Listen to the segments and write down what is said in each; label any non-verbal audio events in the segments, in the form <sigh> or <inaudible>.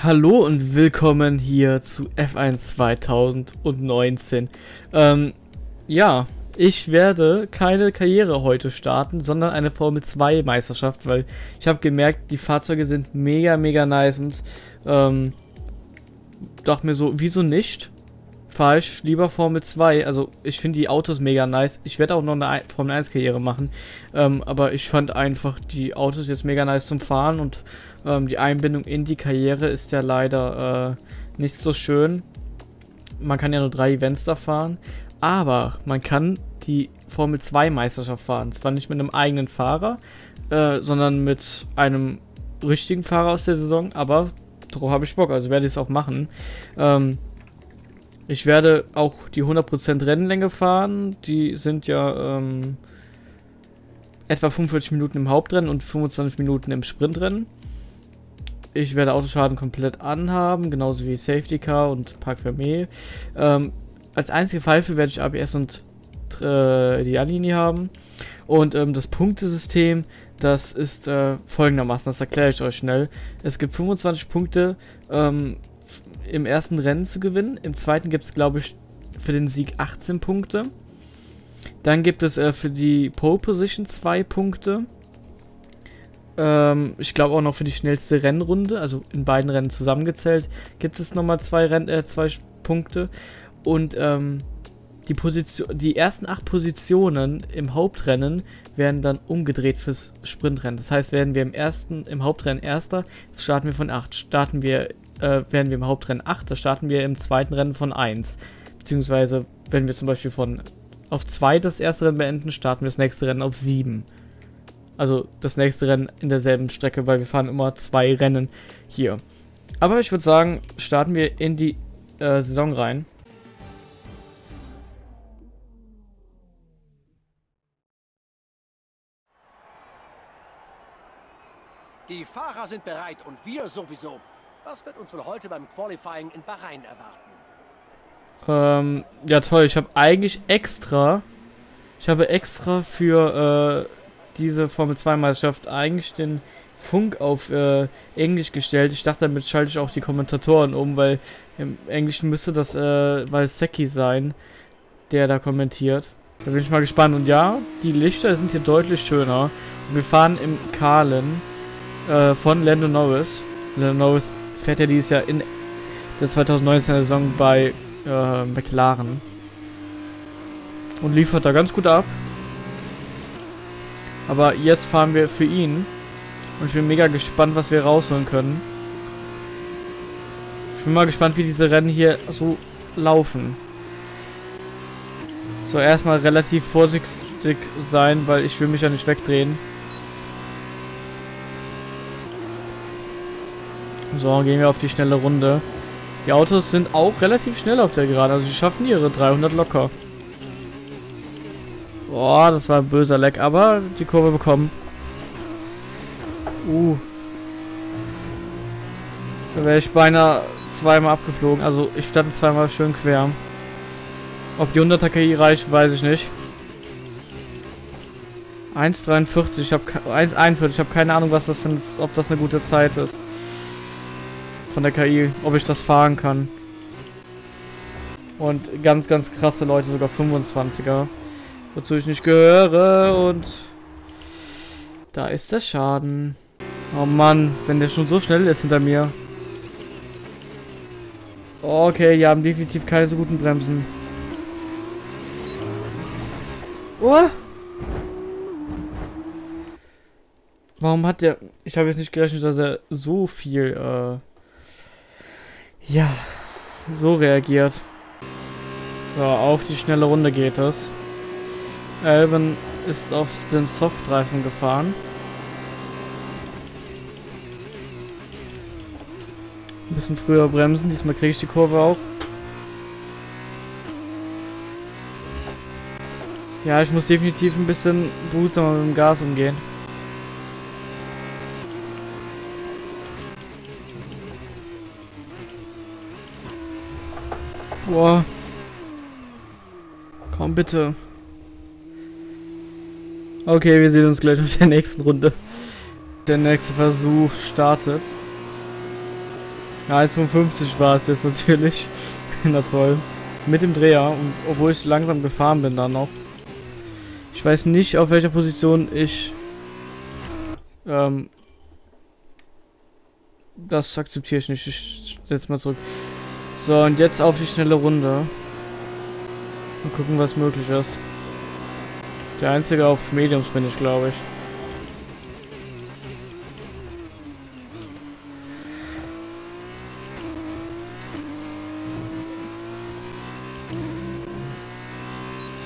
Hallo und willkommen hier zu F1 2019. Ähm, ja, ich werde keine Karriere heute starten, sondern eine Formel 2 Meisterschaft, weil ich habe gemerkt, die Fahrzeuge sind mega, mega nice und ähm, dachte mir so, wieso nicht? Fahre ich lieber Formel 2. Also ich finde die Autos mega nice. Ich werde auch noch eine Formel 1 Karriere machen. Ähm, aber ich fand einfach die Autos jetzt mega nice zum Fahren und ähm, die Einbindung in die Karriere ist ja leider äh, nicht so schön. Man kann ja nur drei Events da fahren. Aber man kann die Formel 2 Meisterschaft fahren. Zwar nicht mit einem eigenen Fahrer, äh, sondern mit einem richtigen Fahrer aus der Saison, aber darauf habe ich Bock, also werde ich es auch machen. Ähm, ich werde auch die 100% Rennlänge fahren. Die sind ja ähm, etwa 45 Minuten im Hauptrennen und 25 Minuten im Sprintrennen. Ich werde Autoschaden komplett anhaben, genauso wie Safety Car und Park Fermé. Ähm, als einzige Pfeife werde ich ABS und äh, die Anlinie haben. Und ähm, das Punktesystem, das ist äh, folgendermaßen, das erkläre ich euch schnell. Es gibt 25 Punkte ähm, im ersten Rennen zu gewinnen. Im zweiten gibt es, glaube ich, für den Sieg 18 Punkte. Dann gibt es äh, für die Pole Position 2 Punkte. Ähm, ich glaube auch noch für die schnellste Rennrunde, also in beiden Rennen zusammengezählt, gibt es nochmal zwei, Renn äh, zwei Punkte. Und ähm, die, Position, die ersten acht Positionen im Hauptrennen werden dann umgedreht fürs Sprintrennen. Das heißt, werden wir im ersten, im Hauptrennen Erster, starten wir von 8. Starten wir, äh, werden wir im Hauptrennen 8, da starten wir im zweiten Rennen von 1. Beziehungsweise, wenn wir zum Beispiel von auf 2 das erste Rennen beenden, starten wir das nächste Rennen auf 7. Also das nächste Rennen in derselben Strecke, weil wir fahren immer zwei Rennen hier. Aber ich würde sagen, starten wir in die äh, Saison rein. Die Fahrer sind bereit und wir sowieso. Was wird uns wohl heute beim Qualifying in Bahrain erwarten? Ähm, ja toll, ich habe eigentlich extra, ich habe extra für äh, diese Formel 2 Meisterschaft eigentlich den Funk auf äh, Englisch gestellt. Ich dachte, damit schalte ich auch die Kommentatoren um, weil im Englischen müsste das äh, Valsecki sein, der da kommentiert. Da bin ich mal gespannt. Und ja, die Lichter sind hier deutlich schöner. Wir fahren im Kahlen äh, von Lando Norris. Lando Norris fährt ja dieses Jahr in der 2019er Saison bei äh, McLaren. Und liefert da ganz gut ab. Aber jetzt fahren wir für ihn. Und ich bin mega gespannt, was wir rausholen können. Ich bin mal gespannt, wie diese Rennen hier so laufen. So, erstmal relativ vorsichtig sein, weil ich will mich ja nicht wegdrehen. So, gehen wir auf die schnelle Runde. Die Autos sind auch relativ schnell auf der Gerade. Also sie schaffen ihre 300 locker. Boah, das war ein böser Leck, aber die Kurve bekommen. Uh. Da wäre ich beinahe zweimal abgeflogen. Also ich stand zweimal schön quer. Ob die 100er KI reicht, weiß ich nicht. 1,43. Ich habe 1,41. Ich habe keine Ahnung, was das für ein, ob das eine gute Zeit ist. Von der KI, ob ich das fahren kann. Und ganz, ganz krasse Leute, sogar 25er wozu ich nicht gehöre und da ist der Schaden. Oh Mann, wenn der schon so schnell ist hinter mir. Okay, die haben definitiv keine so guten Bremsen. Oh! Warum hat der... Ich habe jetzt nicht gerechnet, dass er so viel, äh... Ja, so reagiert. So, auf die schnelle Runde geht es. Alban ist auf den Softreifen gefahren. Ein bisschen früher bremsen, diesmal kriege ich die Kurve auch. Ja, ich muss definitiv ein bisschen behutsamer mit dem Gas umgehen. Boah. Komm bitte. Okay, wir sehen uns gleich auf der nächsten Runde. Der nächste Versuch startet. Ja, 1,55 war es jetzt natürlich. <laughs> Na toll. Mit dem Dreher, und obwohl ich langsam gefahren bin dann noch. Ich weiß nicht, auf welcher Position ich ähm, das akzeptiere ich nicht. Ich setze mal zurück. So, und jetzt auf die schnelle Runde. Mal gucken, was möglich ist. Der einzige auf Mediums bin ich, glaube ich.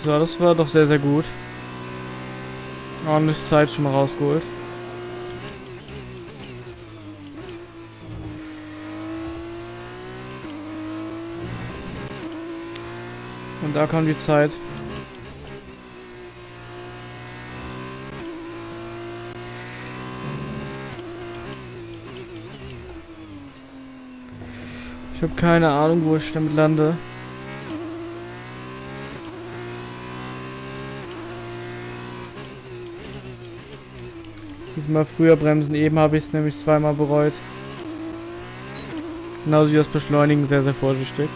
So, das war doch sehr, sehr gut. Ordentlich Zeit schon mal rausgeholt. Und da kam die Zeit. Ich habe keine Ahnung, wo ich damit lande. Diesmal früher bremsen, eben habe ich es nämlich zweimal bereut. Genauso wie das Beschleunigen, sehr, sehr vorsichtig.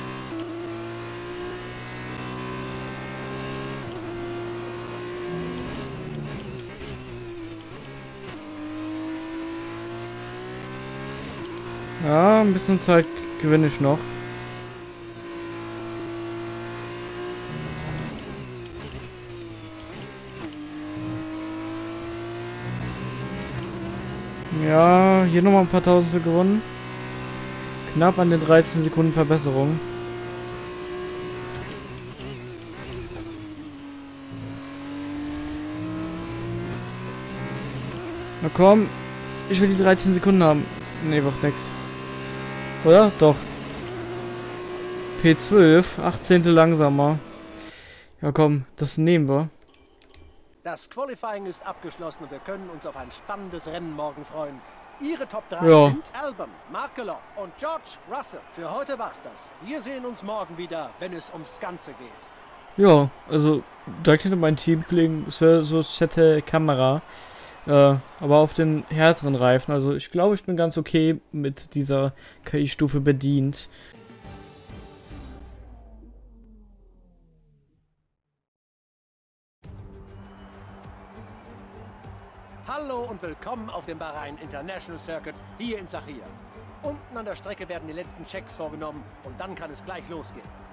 Ja, ein bisschen Zeit gewinne ich noch. Ja, hier nochmal ein paar Tausende gewonnen. Knapp an den 13 Sekunden Verbesserung. Na komm, ich will die 13 Sekunden haben. Ne, macht nix. Oder? Doch. P12, 18. langsamer. Ja komm, das nehmen wir. Das Qualifying ist abgeschlossen und wir können uns auf ein spannendes Rennen morgen freuen. Ihre Top 3 Ja. sind Albon, Markelov und George Russell. Für heute war's das. Wir sehen uns morgen wieder, wenn es ums Ganze geht. Ja, also direkt hinter meinem Teamkollegen so fette Kamera. Äh, aber auf den härteren Reifen. Also ich glaube, ich bin ganz okay mit dieser KI-Stufe bedient. Hallo und willkommen auf dem Bahrain International Circuit hier in Sachir. Unten an der Strecke werden die letzten Checks vorgenommen und dann kann es gleich losgehen.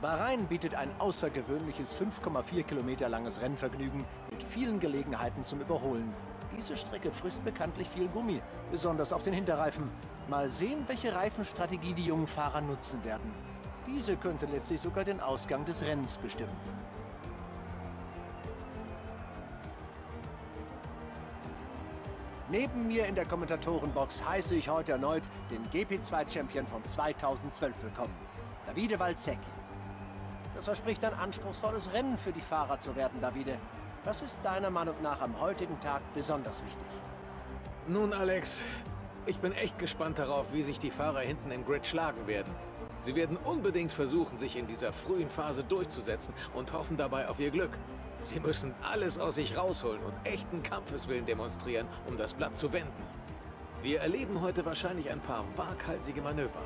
Bahrain bietet ein außergewöhnliches 5,4 Kilometer langes Rennvergnügen mit vielen Gelegenheiten zum Überholen. Diese Strecke frisst bekanntlich viel Gummi, besonders auf den Hinterreifen. Mal sehen, welche Reifenstrategie die jungen Fahrer nutzen werden. Diese könnte letztlich sogar den Ausgang des Rennens bestimmen. Neben mir in der Kommentatorenbox heiße ich heute erneut den GP2-Champion von 2012 willkommen, Davide Valzecchi. Das verspricht ein anspruchsvolles Rennen für die Fahrer zu werden, Davide. Was ist deiner Meinung nach am heutigen Tag besonders wichtig? Nun, Alex, ich bin echt gespannt darauf, wie sich die Fahrer hinten im Grid schlagen werden. Sie werden unbedingt versuchen, sich in dieser frühen Phase durchzusetzen und hoffen dabei auf ihr Glück. Sie müssen alles aus sich rausholen und echten Kampfeswillen demonstrieren, um das Blatt zu wenden. Wir erleben heute wahrscheinlich ein paar waghalsige Manöver.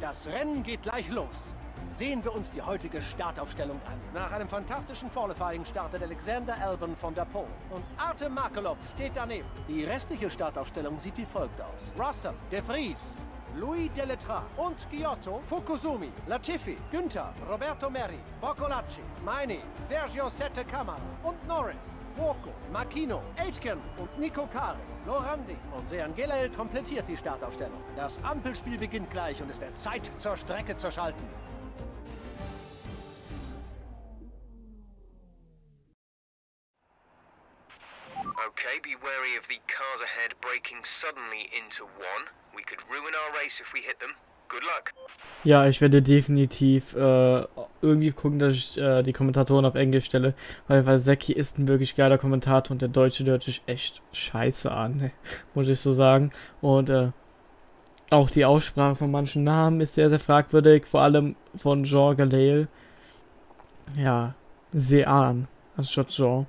Das Rennen geht gleich los. Sehen wir uns die heutige Startaufstellung an. Nach einem fantastischen Qualifying startet Alexander Albon von der Pole. Und Artem Markelov steht daneben. Die restliche Startaufstellung sieht wie folgt aus. Russell, De Vries, Louis Delettra und Giotto, Fukusumi, Latifi, Günther, Roberto Meri, Boccolacci, Meini, Sergio Sette Camara und Norris. Fuoco, Makino, Aitken und Nico Kari, Lorandi und Sean Gelael komplettiert die Startaufstellung. Das Ampelspiel beginnt gleich und es wird Zeit, zur Strecke zu schalten. Okay, be wary of the cars ahead braking suddenly into one. Ja, ich werde definitiv äh, irgendwie gucken, dass ich äh, die Kommentatoren auf Englisch stelle, weil Valsecki ist ein wirklich geiler Kommentator und der Deutsche hört sich echt scheiße an, ne? muss ich so sagen. Und äh, auch die Aussprache von manchen Namen ist sehr, sehr fragwürdig, vor allem von Jean Galel. ja, Sean anstatt Jean.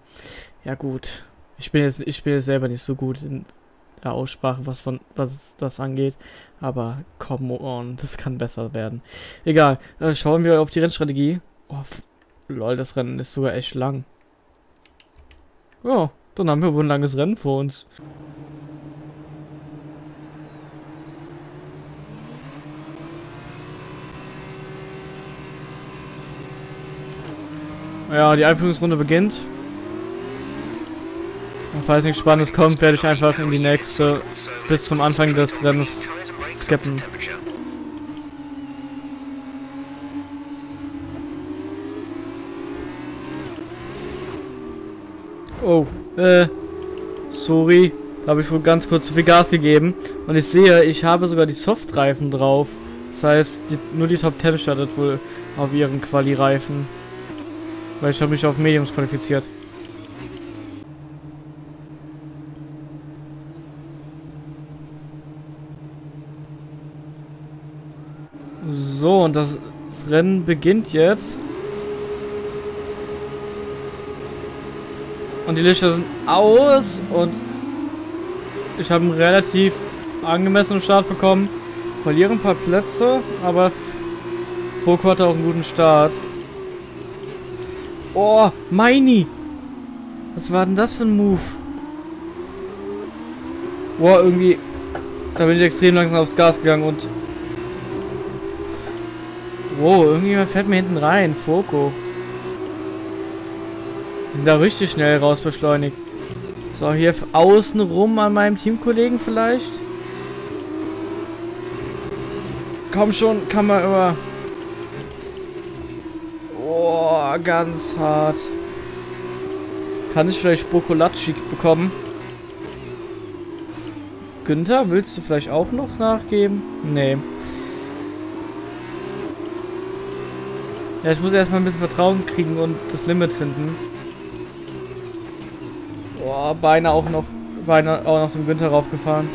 Ja gut. Ich bin jetzt, ich bin jetzt selber nicht so gut in der Aussprache, was von was das angeht. Aber come on, das kann besser werden. Egal. Äh, schauen wir auf die Rennstrategie. Oh, lol, das Rennen ist sogar echt lang. Ja, dann haben wir wohl ein langes Rennen vor uns. Ja, die Einführungsrunde beginnt. Und falls nichts Spannendes kommt, werde ich einfach in die nächste bis zum Anfang des Rennens skippen. Oh, äh, sorry. Da habe ich wohl ganz kurz zu viel Gas gegeben. Und ich sehe, ich habe sogar die Softreifen drauf. Das heißt, die, nur die Top 10 startet wohl auf ihren Quali-Reifen. Weil ich habe mich auf Mediums qualifiziert. So, und das, das Rennen beginnt jetzt. Und die Lichter sind aus und ich habe einen relativ angemessenen Start bekommen. Verliere ein paar Plätze, aber Foko hatte auch einen guten Start. Oh, Meini! Was war denn das für ein Move? Boah, irgendwie... Da bin ich extrem langsam aufs Gas gegangen und... Wow, irgendjemand fährt mir hinten rein. Foko. Sind da richtig schnell raus beschleunigt. So, hier außen rum an meinem Teamkollegen vielleicht. Komm schon, kann man über... Oh, ganz hart. Kann ich vielleicht Bokolacci bekommen? Günther, willst du vielleicht auch noch nachgeben? Nee. Ja, ich muss erstmal ein bisschen Vertrauen kriegen und das Limit finden. Boah, beinahe auch noch, beinahe auch noch dem Günther raufgefahren.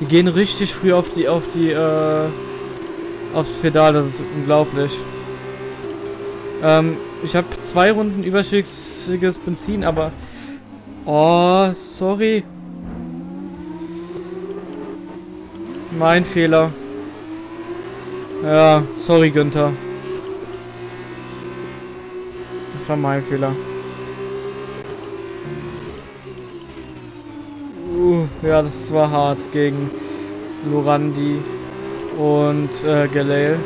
Die gehen richtig früh auf die, auf die, äh, aufs Pedal, das ist unglaublich. Ähm, ich habe zwei Runden überschüssiges Benzin, aber... Oh, sorry. Mein Fehler. Ja, sorry Günther. Das war mein Fehler. Uh, ja, das war hart gegen Lorandi und äh, Galale.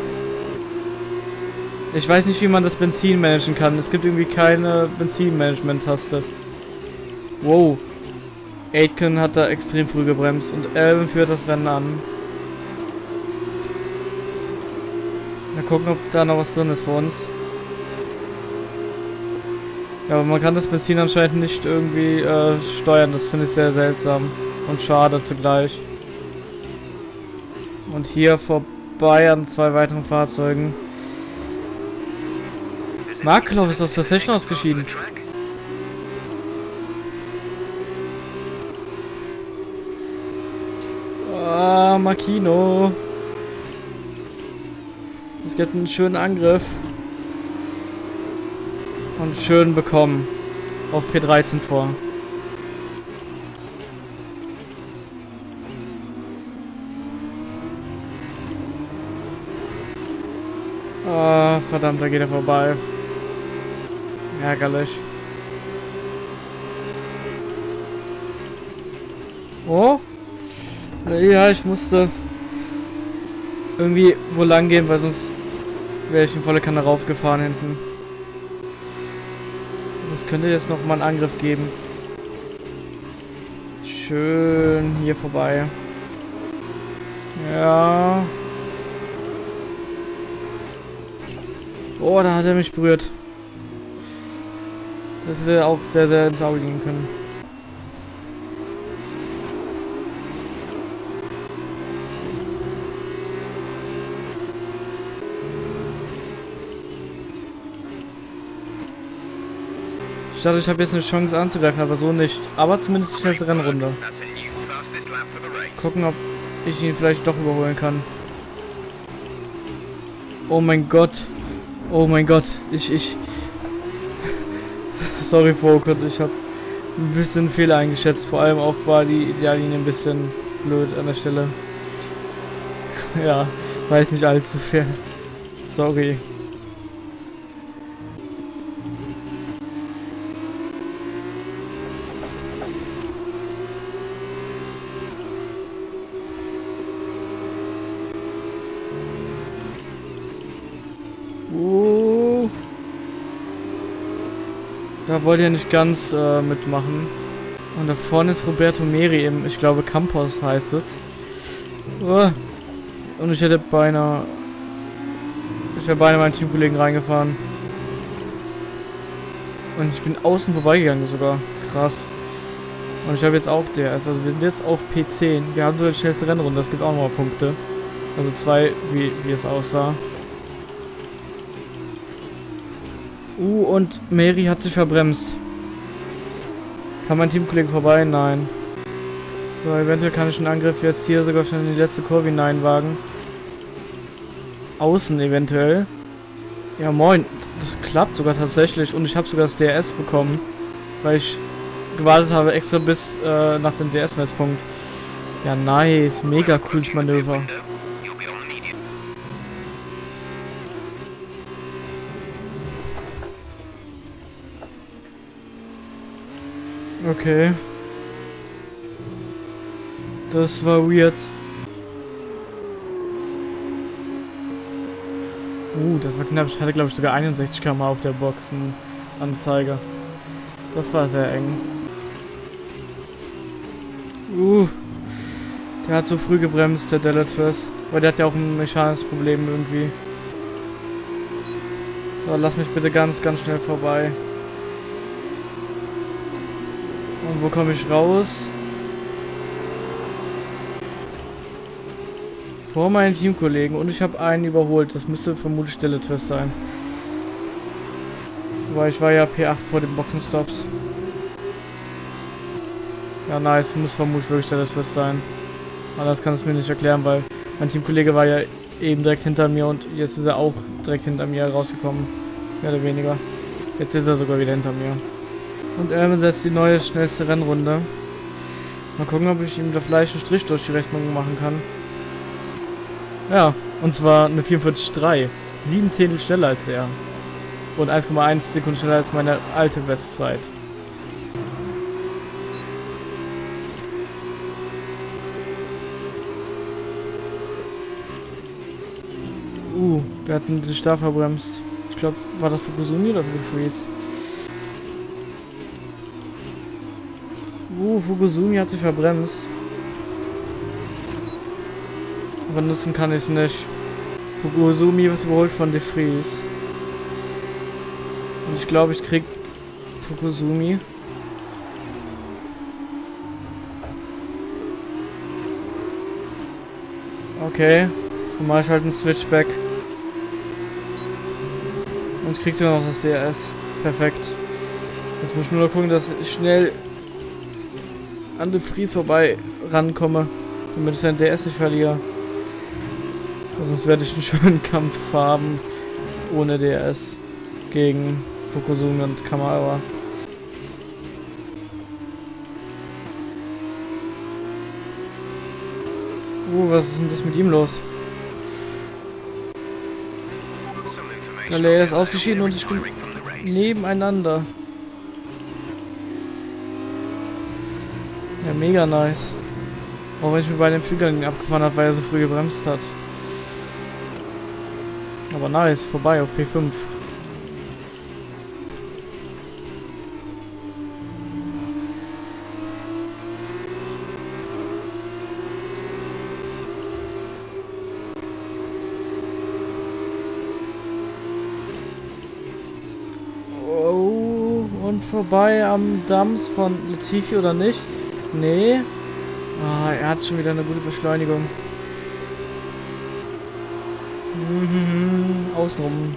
Ich weiß nicht, wie man das Benzin managen kann. Es gibt irgendwie keine Benzinmanagement-Taste. Wow. Aitken hat da extrem früh gebremst und Elvin führt das Rennen an. Gucken, ob da noch was drin ist für uns. Ja, aber man kann das Benzin anscheinend nicht irgendwie äh, steuern. Das finde ich sehr seltsam und schade zugleich. Und hier vorbei an zwei weiteren Fahrzeugen. Markelov ist aus der Session ausgeschieden. Ah, Makino. Es gibt einen schönen Angriff. Und schön bekommen. Auf P13 vor. Ah, verdammt, da geht er vorbei. Ärgerlich. Oh? Ja, ich musste irgendwie wo lang gehen, weil sonst wäre ich in volle Kanne raufgefahren hinten. Das könnte jetzt noch mal einen Angriff geben. Schön hier vorbei. Ja. Oh, da hat er mich berührt. Das hätte auch sehr, sehr ins Auge gehen können. Ich dachte, ich habe jetzt eine Chance anzugreifen, aber so nicht. Aber zumindest die schnellste Rennrunde. Gucken, ob ich ihn vielleicht doch überholen kann. Oh mein Gott. Oh mein Gott, ich, ich... <laughs> Sorry, Volkert, ich habe ein bisschen Fehler eingeschätzt. Vor allem auch war die Ideallinie ein bisschen blöd an der Stelle. <laughs> ja, weiß nicht allzu fair. Sorry. Uh. Da wollte er nicht ganz äh, mitmachen. Und da vorne ist Roberto Meri im, ich glaube Campos heißt es. Uh. Und ich hätte beinahe... Ich wäre beinahe meinen Teamkollegen reingefahren. Und ich bin außen vorbeigegangen sogar. Krass. Und ich habe jetzt auch DS. Also wir sind jetzt auf P10. Wir haben so die schnellste Rennrunde. Das gibt auch nochmal Punkte. Also zwei, wie, wie es aussah. Uh, und Mary hat sich verbremst. Kann mein Teamkollege vorbei? Nein. So, eventuell kann ich einen Angriff jetzt hier sogar schon in die letzte Kurve hineinwagen. Außen eventuell. Ja, moin. Das klappt sogar tatsächlich. Und ich habe sogar das DRS bekommen. Weil ich gewartet habe extra bis äh, nach dem DRS-Messpunkt. Ja, nice. Mega cooles Manöver. Okay. Das war weird. Uh, das war knapp. Ich hatte, glaube ich, sogar 61 km auf der Boxenanzeige. Das war sehr eng. Uh. Der hat so früh gebremst, der Delatwist. Weil der hat ja auch ein mechanisches Problem irgendwie. So, lass mich bitte ganz, ganz schnell vorbei. Wo komme ich raus? Vor meinen Teamkollegen. Und ich habe einen überholt. Das müsste vermutlich Stelle Twist sein. Weil ich war ja P8 vor den Boxenstops. Ja, nice. Muss vermutlich wirklich Stelle Twist sein. Anders kann es mir nicht erklären, weil mein Teamkollege war ja eben direkt hinter mir und jetzt ist er auch direkt hinter mir rausgekommen. Mehr oder weniger. Jetzt ist er sogar wieder hinter mir. Und er setzt die neue schnellste Rennrunde. Mal gucken, ob ich ihm da vielleicht einen Strich durch die Rechnung machen kann. Ja, und zwar eine 44,3. Sieben Zehntel schneller als er. Und 1,1 Sekunden schneller als meine alte Bestzeit. Uh, wir hatten sich da verbremst. Ich glaube, war das für Kusumi oder Freeze? Fuguzumi hat sich verbremst. Aber nutzen kann ich es nicht. Fuguzumi wird überholt von De Vries. Und ich glaube, ich krieg Fukuzumi. Okay. Dann mache ich halt einen Switchback. Und ich krieg sogar noch das DRS. Perfekt. Jetzt muss ich nur noch gucken, dass ich schnell an De Vries vorbei rankomme, damit ich sein DS nicht verliere. Sonst werde ich einen <laughs> schönen Kampf haben ohne DS gegen Fukusumi und Kamara. Uh, was ist denn das mit ihm los? Galea ist ausgeschieden und ich bin nebeneinander. Mega nice. Auch wenn ich mir bei den Flügeln abgefahren habe, weil er so früh gebremst hat. Aber nice, vorbei auf P5. Oh, und vorbei am Dams von Latifi oder nicht? Nee. Ah, er hat schon wieder eine gute Beschleunigung. Mhm, außenrum.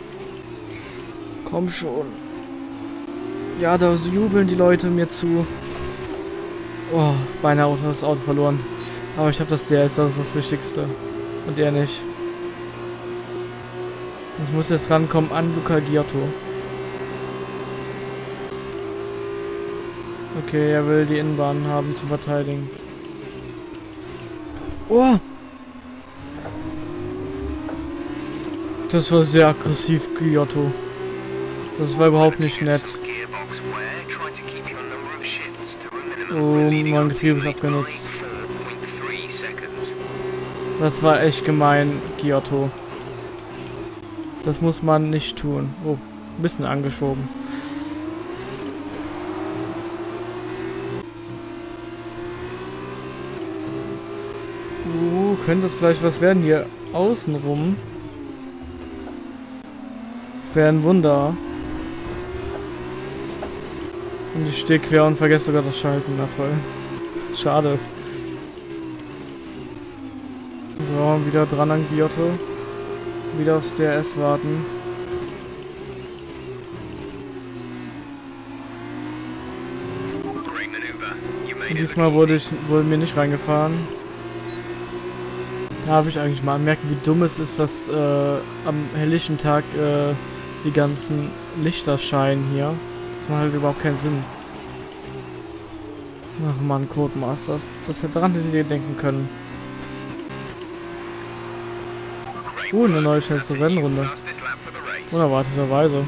Komm schon. Ja, da jubeln die Leute mir zu. Oh, beinahe das Auto verloren. Aber ich habe das DRS, das ist das Wichtigste. Und er nicht. Ich muss jetzt rankommen an Luca Giotto. Okay, er will die Innenbahn haben zu verteidigen. Oh! Das war sehr aggressiv, Giotto. Das war überhaupt nicht nett. Oh, mein Getriebe ist abgenutzt. Das war echt gemein, Giotto. Das muss man nicht tun. Oh, ein bisschen angeschoben. Uh, könnte es vielleicht was werden hier außenrum? Wäre ein Wunder. Und ich stehe quer und vergesse sogar das Schalten. Na toll. Schade. So, wieder dran an Giotto. Wieder aufs DRS warten. Und diesmal wurde ich wurde mir nicht reingefahren. Darf ich eigentlich mal anmerken, wie dumm es ist, dass äh, am helllichen Tag äh, die ganzen Lichter scheinen hier. Das macht halt überhaupt keinen Sinn. Ach man, Codemasters. Das hätte daran hätte ihr denken können. Uh, eine neue schnellste Rennrunde. Unerwarteterweise.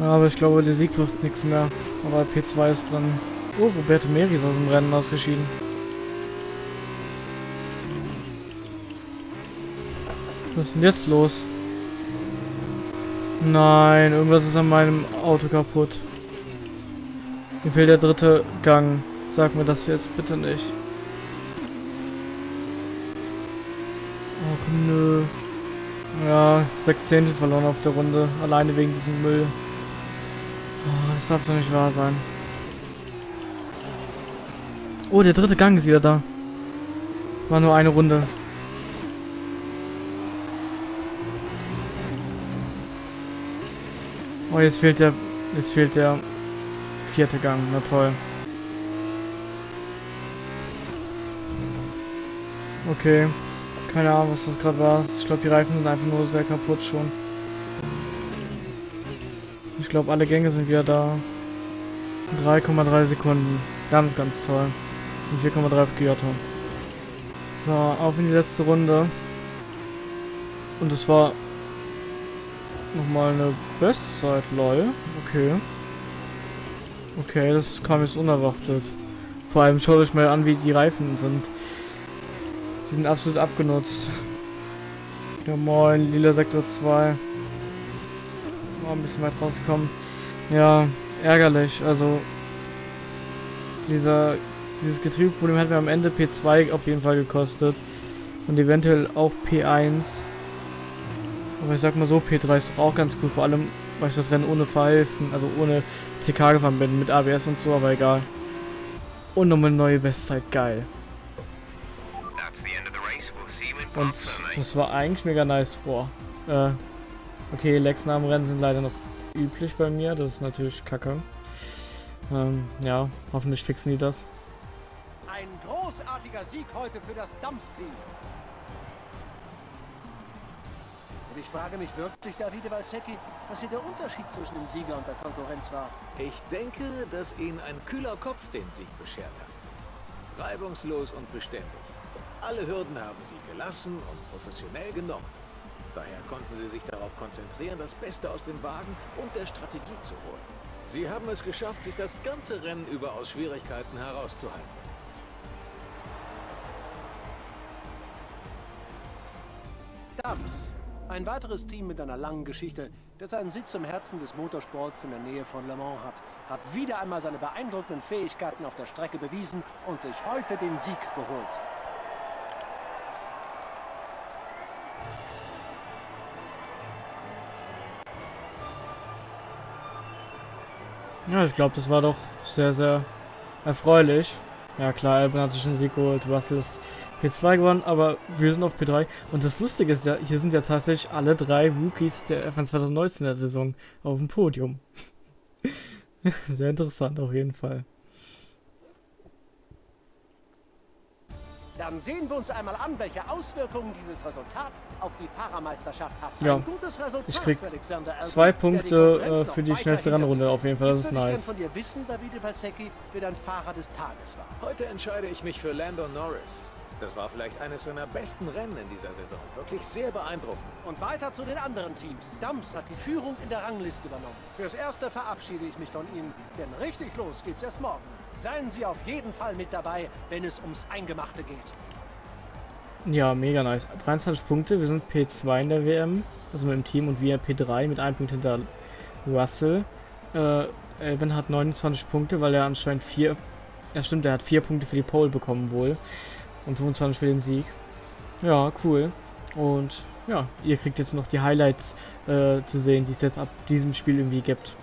Aber ich glaube, der Sieg wird nichts mehr. Aber P2 ist dran. Oh, Roberto Meri ist aus dem Rennen ausgeschieden. Was ist denn jetzt los? Nein, irgendwas ist an meinem Auto kaputt. Mir fehlt der dritte Gang. Sag mir das jetzt bitte nicht. Ach nö. Ja, sechs Zehntel verloren auf der Runde. Alleine wegen diesem Müll. Oh, das darf doch nicht wahr sein. Oh, der dritte Gang ist wieder da. War nur eine Runde. Oh, jetzt fehlt der... Jetzt fehlt der vierte Gang. Na toll. Okay. Keine Ahnung, was das gerade war. Ich glaube, die Reifen sind einfach nur sehr kaputt schon. Ich glaube, alle Gänge sind wieder da. 3,3 Sekunden. Ganz, ganz toll. Und 4,3 für Kyoto. So, auf in die letzte Runde. Und es war nochmal eine Bestzeit, lol. Okay. Okay, das kam jetzt unerwartet. Vor allem schaut euch mal an, wie die Reifen sind. Die sind absolut abgenutzt. Ja moin, lila Sektor 2. Oh, ein bisschen weit rausgekommen. Ja, ärgerlich. Also dieser dieses Getriebeproblem hat mir am Ende P2 auf jeden Fall gekostet. Und eventuell auch P1. Aber ich sag mal so, P3 ist doch auch ganz cool. Vor allem, weil ich das Rennen ohne Pfeifen, also ohne TK gefahren bin, mit ABS und so, aber egal. Und nochmal eine neue Bestzeit, geil. Und das war eigentlich mega nice. Boah. Äh, okay, Lex nach dem Rennen sind leider noch üblich bei mir. Das ist natürlich kacke. Ähm, ja, hoffentlich fixen die das. Ein großartiger Sieg heute für das Dumps-Team. Und ich frage mich wirklich, Davide Valsecchi, was hier der Unterschied zwischen dem Sieger und der Konkurrenz war. Ich denke, dass Ihnen ein kühler Kopf den Sieg beschert hat. Reibungslos und beständig. Alle Hürden haben sie gelassen und professionell genommen. Daher konnten sie sich darauf konzentrieren, das Beste aus dem Wagen und der Strategie zu holen. Sie haben es geschafft, sich das ganze Rennen über aus Schwierigkeiten herauszuhalten. Dubs, ein weiteres Team mit einer langen Geschichte, das seinen Sitz im Herzen des Motorsports in der Nähe von Le Mans hat, hat wieder einmal seine beeindruckenden Fähigkeiten auf der Strecke bewiesen und sich heute den Sieg geholt. Ja, ich glaube, das war doch sehr, sehr erfreulich. Ja klar, Albon hat sich einen Sieg geholt, Russell ist P2 gewonnen, aber wir sind auf P3. Und das Lustige ist ja, hier sind ja tatsächlich alle drei Rookies der F1 2019 der Saison auf dem Podium. <laughs> sehr interessant auf jeden Fall. Dann sehen wir uns einmal an, welche Auswirkungen dieses Resultat auf die Fahrermeisterschaft hat. Ja. Ein gutes Resultat Ich krieg zwei Punkte, äh, für die schnellste Rennrunde auf jeden Fall, das ist nice. von dir wissen, Davide Valsecchi, wer dein Fahrer des Tages war. Heute entscheide ich mich für Lando Norris. Das war vielleicht eines seiner besten Rennen in dieser Saison. Wirklich sehr beeindruckend. Und weiter zu den anderen Teams. Dams hat die Führung in der Rangliste übernommen. Fürs Erste verabschiede ich mich von Ihnen, denn richtig los geht's erst morgen. Seien Sie auf jeden Fall mit dabei, wenn es ums Eingemachte geht. Ja, mega nice. 23 Punkte, wir sind P2 in der WM, also mit dem Team und wir P3 mit einem Punkt hinter Russell. Äh, Elben hat 29 Punkte, weil er anscheinend vier, ja stimmt, er hat vier Punkte für die Pole bekommen wohl und 25 für den Sieg. Ja, cool. Und ja, ihr kriegt jetzt noch die Highlights äh, zu sehen, die es jetzt ab diesem Spiel irgendwie gibt.